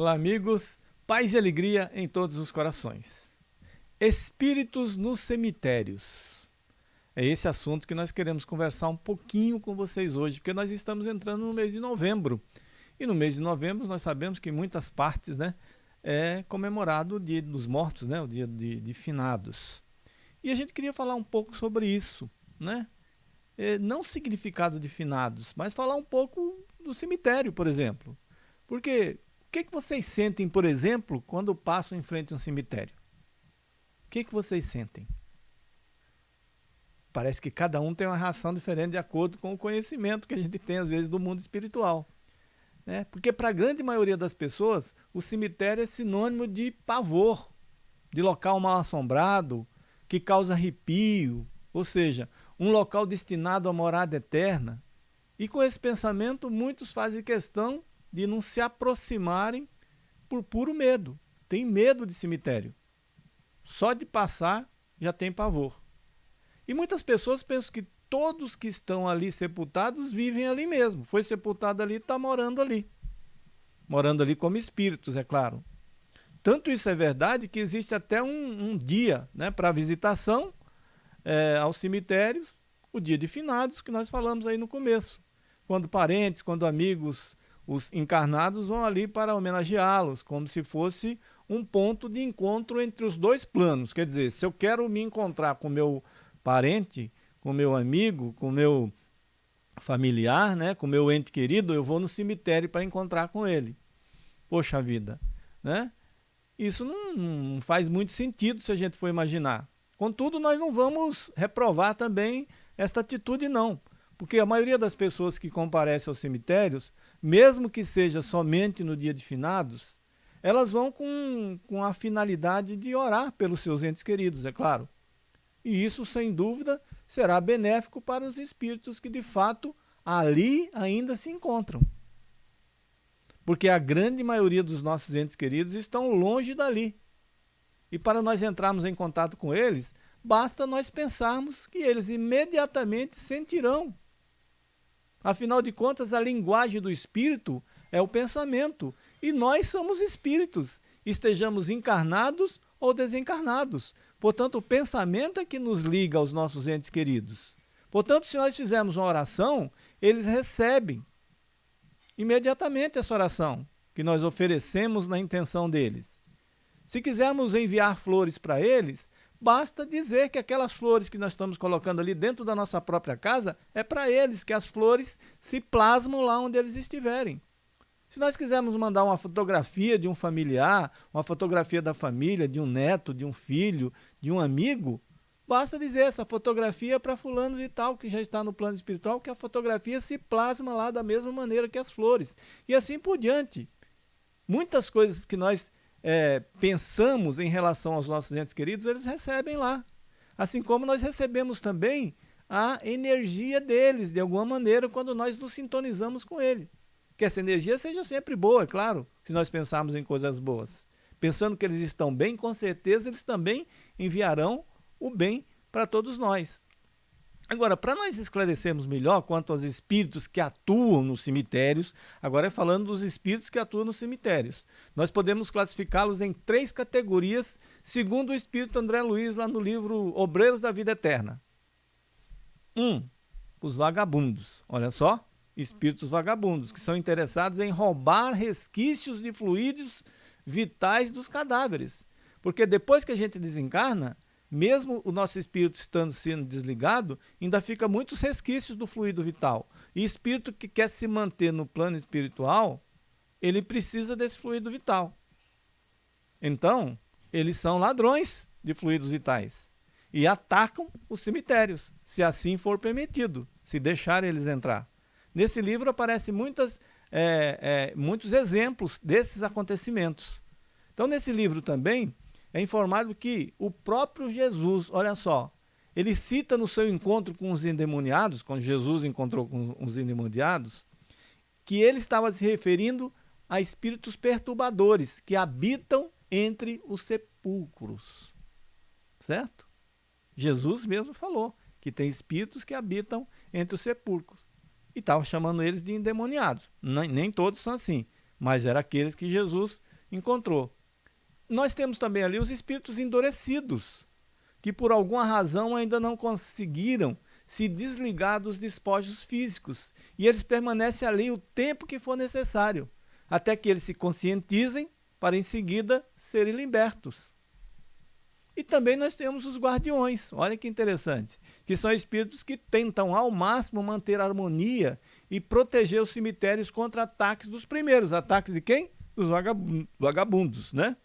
Olá, amigos. Paz e alegria em todos os corações. Espíritos nos cemitérios. É esse assunto que nós queremos conversar um pouquinho com vocês hoje, porque nós estamos entrando no mês de novembro. E no mês de novembro nós sabemos que em muitas partes né, é comemorado o Dia dos Mortos, né, o Dia de, de Finados. E a gente queria falar um pouco sobre isso, né? É, não o significado de finados, mas falar um pouco do cemitério, por exemplo. Porque que, que vocês sentem, por exemplo, quando passam em frente a um cemitério? O que, que vocês sentem? Parece que cada um tem uma reação diferente de acordo com o conhecimento que a gente tem, às vezes, do mundo espiritual. Né? Porque para a grande maioria das pessoas, o cemitério é sinônimo de pavor, de local mal assombrado, que causa arrepio, ou seja, um local destinado à morada eterna. E com esse pensamento, muitos fazem questão de não se aproximarem por puro medo. Tem medo de cemitério. Só de passar já tem pavor. E muitas pessoas pensam que todos que estão ali sepultados vivem ali mesmo. Foi sepultado ali, está morando ali. Morando ali como espíritos, é claro. Tanto isso é verdade que existe até um, um dia né, para visitação é, aos cemitérios, o dia de finados, que nós falamos aí no começo. Quando parentes, quando amigos os encarnados vão ali para homenageá-los, como se fosse um ponto de encontro entre os dois planos. Quer dizer, se eu quero me encontrar com meu parente, com meu amigo, com meu familiar, né, com meu ente querido, eu vou no cemitério para encontrar com ele. Poxa vida, né? Isso não, não faz muito sentido se a gente for imaginar. Contudo, nós não vamos reprovar também esta atitude não, porque a maioria das pessoas que comparecem aos cemitérios, mesmo que seja somente no dia de finados, elas vão com, com a finalidade de orar pelos seus entes queridos, é claro. E isso, sem dúvida, será benéfico para os espíritos que de fato ali ainda se encontram. Porque a grande maioria dos nossos entes queridos estão longe dali. E para nós entrarmos em contato com eles, basta nós pensarmos que eles imediatamente sentirão Afinal de contas, a linguagem do espírito é o pensamento. E nós somos espíritos, estejamos encarnados ou desencarnados. Portanto, o pensamento é que nos liga aos nossos entes queridos. Portanto, se nós fizermos uma oração, eles recebem imediatamente essa oração que nós oferecemos na intenção deles. Se quisermos enviar flores para eles, Basta dizer que aquelas flores que nós estamos colocando ali dentro da nossa própria casa é para eles, que as flores se plasmam lá onde eles estiverem. Se nós quisermos mandar uma fotografia de um familiar, uma fotografia da família, de um neto, de um filho, de um amigo, basta dizer essa fotografia é para fulano e tal, que já está no plano espiritual, que a fotografia se plasma lá da mesma maneira que as flores. E assim por diante. Muitas coisas que nós é, pensamos em relação aos nossos entes queridos, eles recebem lá. Assim como nós recebemos também a energia deles, de alguma maneira, quando nós nos sintonizamos com ele. Que essa energia seja sempre boa, é claro, se nós pensarmos em coisas boas. Pensando que eles estão bem, com certeza eles também enviarão o bem para todos nós. Agora, para nós esclarecermos melhor quanto aos espíritos que atuam nos cemitérios, agora é falando dos espíritos que atuam nos cemitérios. Nós podemos classificá-los em três categorias, segundo o espírito André Luiz lá no livro Obreiros da Vida Eterna. Um, os vagabundos. Olha só, espíritos vagabundos, que são interessados em roubar resquícios de fluidos vitais dos cadáveres. Porque depois que a gente desencarna, mesmo o nosso espírito estando sendo desligado, ainda fica muitos resquícios do fluido vital. E espírito que quer se manter no plano espiritual, ele precisa desse fluido vital. Então, eles são ladrões de fluidos vitais e atacam os cemitérios, se assim for permitido, se deixar eles entrar. Nesse livro aparecem muitas, é, é, muitos exemplos desses acontecimentos. Então, nesse livro também, é informado que o próprio Jesus, olha só, ele cita no seu encontro com os endemoniados, quando Jesus encontrou com os endemoniados, que ele estava se referindo a espíritos perturbadores que habitam entre os sepulcros. Certo? Jesus mesmo falou que tem espíritos que habitam entre os sepulcros. E estava chamando eles de endemoniados. Nem, nem todos são assim, mas eram aqueles que Jesus encontrou. Nós temos também ali os espíritos endurecidos, que por alguma razão ainda não conseguiram se desligar dos despojos físicos. E eles permanecem ali o tempo que for necessário, até que eles se conscientizem para em seguida serem libertos. E também nós temos os guardiões, olha que interessante, que são espíritos que tentam ao máximo manter a harmonia e proteger os cemitérios contra ataques dos primeiros. Ataques de quem? Dos vagabundos, né?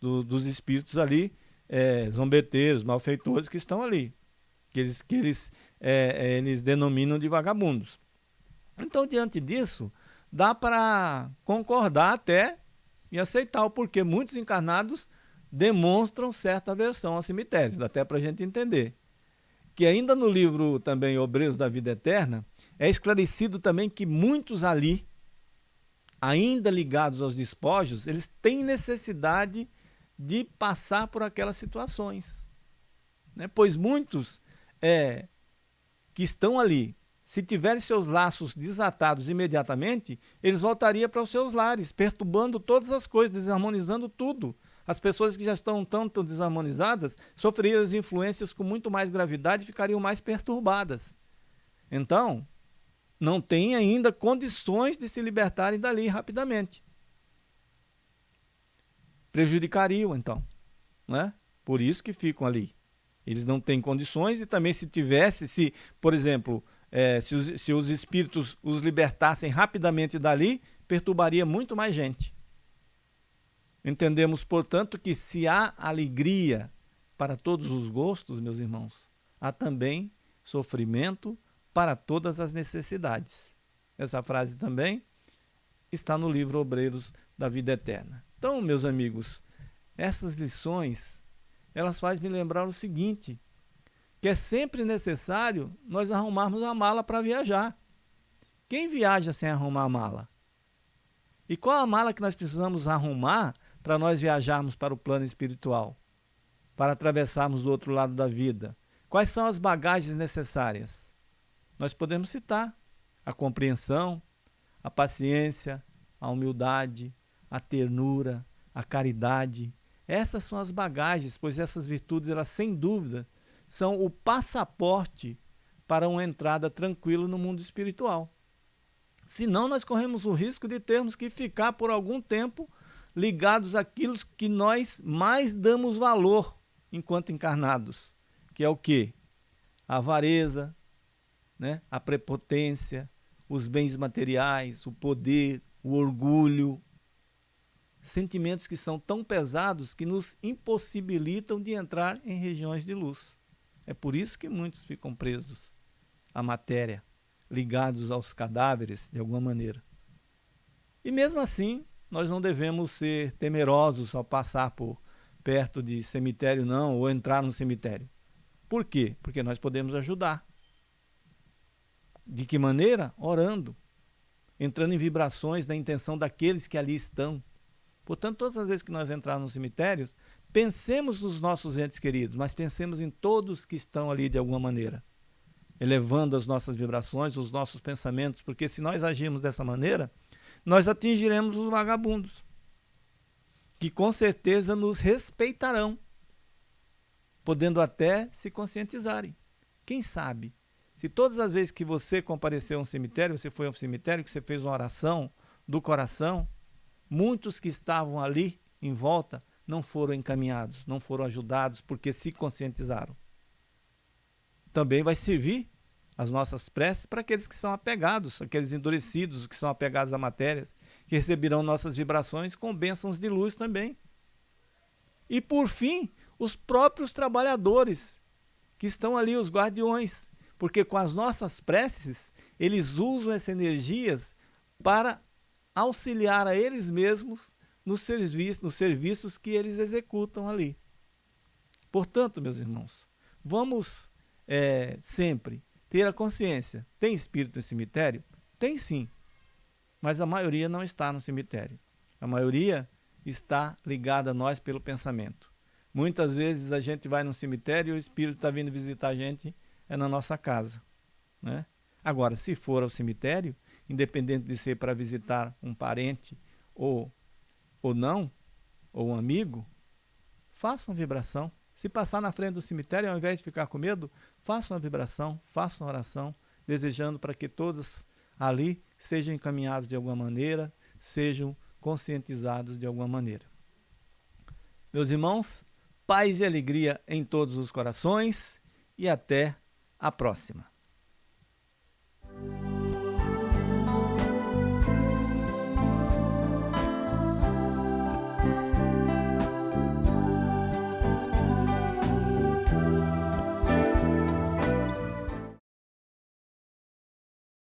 Do, dos espíritos ali, é, zombeteiros, malfeitores que estão ali, que eles, que eles, é, é, eles denominam de vagabundos. Então, diante disso, dá para concordar até e aceitar o porquê muitos encarnados demonstram certa aversão aos cemitérios, até para a gente entender. Que ainda no livro também Obreiros da Vida Eterna, é esclarecido também que muitos ali, ainda ligados aos despojos, eles têm necessidade de passar por aquelas situações. Né? Pois muitos é, que estão ali se tiverem seus laços desatados imediatamente, eles voltariam para os seus lares, perturbando todas as coisas, desarmonizando tudo. As pessoas que já estão tanto desarmonizadas sofreriam as influências com muito mais gravidade e ficariam mais perturbadas. Então, não têm ainda condições de se libertarem dali rapidamente. Prejudicariam, então. Né? Por isso que ficam ali. Eles não têm condições e também se tivesse, se, por exemplo, é, se, os, se os espíritos os libertassem rapidamente dali, perturbaria muito mais gente. Entendemos, portanto, que se há alegria para todos os gostos, meus irmãos, há também sofrimento para todas as necessidades. Essa frase também está no livro Obreiros da Vida Eterna. Então, meus amigos, essas lições, elas fazem me lembrar o seguinte, que é sempre necessário nós arrumarmos a mala para viajar. Quem viaja sem arrumar a mala? E qual a mala que nós precisamos arrumar para nós viajarmos para o plano espiritual? Para atravessarmos do outro lado da vida? Quais são as bagagens necessárias? Nós podemos citar a compreensão, a paciência, a humildade, a ternura, a caridade. Essas são as bagagens, pois essas virtudes, elas sem dúvida, são o passaporte para uma entrada tranquila no mundo espiritual. Senão, nós corremos o risco de termos que ficar por algum tempo ligados àquilo que nós mais damos valor enquanto encarnados, que é o que? A avareza, né? a prepotência, os bens materiais, o poder, o orgulho, sentimentos que são tão pesados que nos impossibilitam de entrar em regiões de luz. É por isso que muitos ficam presos à matéria, ligados aos cadáveres de alguma maneira. E mesmo assim, nós não devemos ser temerosos ao passar por perto de cemitério não, ou entrar no cemitério. Por quê? Porque nós podemos ajudar. De que maneira? Orando, entrando em vibrações da intenção daqueles que ali estão. Portanto, todas as vezes que nós entrarmos nos cemitérios, Pensemos nos nossos entes queridos, mas pensemos em todos que estão ali de alguma maneira, elevando as nossas vibrações, os nossos pensamentos, porque se nós agirmos dessa maneira, nós atingiremos os vagabundos, que com certeza nos respeitarão, podendo até se conscientizarem. Quem sabe, se todas as vezes que você compareceu a um cemitério, você foi a um cemitério, que você fez uma oração do coração, muitos que estavam ali em volta não foram encaminhados, não foram ajudados porque se conscientizaram. Também vai servir as nossas preces para aqueles que são apegados, aqueles endurecidos que são apegados à matéria, que receberão nossas vibrações com bênçãos de luz também. E por fim, os próprios trabalhadores, que estão ali, os guardiões, porque com as nossas preces, eles usam essas energias para auxiliar a eles mesmos nos, serviços, nos serviços que eles executam ali. Portanto, meus irmãos, vamos é, sempre ter a consciência. Tem espírito no cemitério? Tem sim, mas a maioria não está no cemitério. A maioria está ligada a nós pelo pensamento. Muitas vezes a gente vai no cemitério e o espírito está vindo visitar a gente é na nossa casa. Né? Agora, se for ao cemitério, independente de ser para visitar um parente ou ou não, ou um amigo, faça uma vibração. Se passar na frente do cemitério, ao invés de ficar com medo, faça uma vibração, faça uma oração, desejando para que todos ali sejam encaminhados de alguma maneira, sejam conscientizados de alguma maneira. Meus irmãos, paz e alegria em todos os corações e até a próxima.